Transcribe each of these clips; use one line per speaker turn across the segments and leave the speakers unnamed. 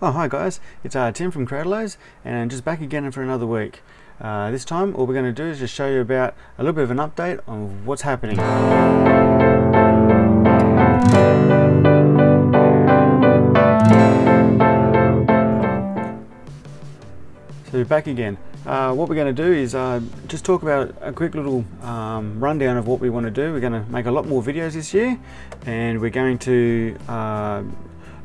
Oh hi guys, it's uh, Tim from Cradlos and just back again for another week. Uh, this time all we're going to do is just show you about a little bit of an update on what's happening. So back again. Uh, what we're going to do is uh, just talk about a quick little um, rundown of what we want to do. We're going to make a lot more videos this year and we're going to uh,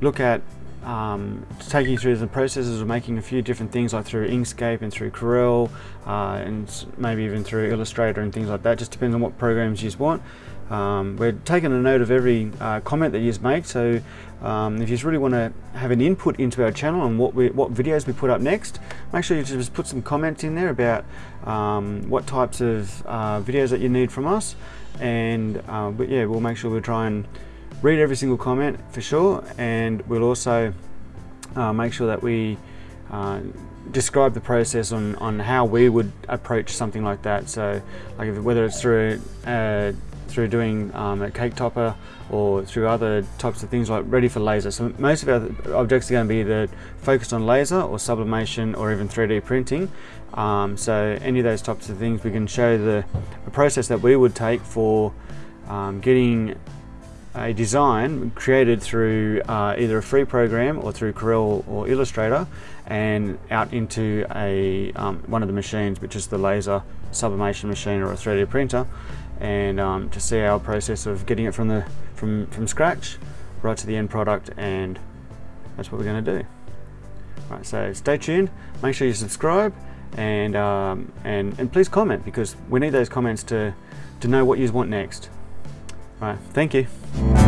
look at um, taking you through the processes of making a few different things like through Inkscape and through Corel uh, and maybe even through Illustrator and things like that just depends on what programs you want. Um, we're taking a note of every uh, comment that you make so um, if you really want to have an input into our channel and what we, what videos we put up next make sure you just put some comments in there about um, what types of uh, videos that you need from us and uh, but yeah we'll make sure we try and read every single comment for sure and we'll also uh, make sure that we uh, describe the process on, on how we would approach something like that so like if, whether it's through uh, through doing um, a cake topper or through other types of things like ready for laser. So most of our objects are going to be either focused on laser or sublimation or even 3D printing. Um, so any of those types of things we can show the, the process that we would take for um, getting a design created through uh, either a free program or through Corel or Illustrator and out into a um, one of the machines which is the laser sublimation machine or a 3D printer and um, to see our process of getting it from the from from scratch right to the end product and that's what we're going to do. Right so stay tuned make sure you subscribe and um, and and please comment because we need those comments to to know what you want next Right, thank you.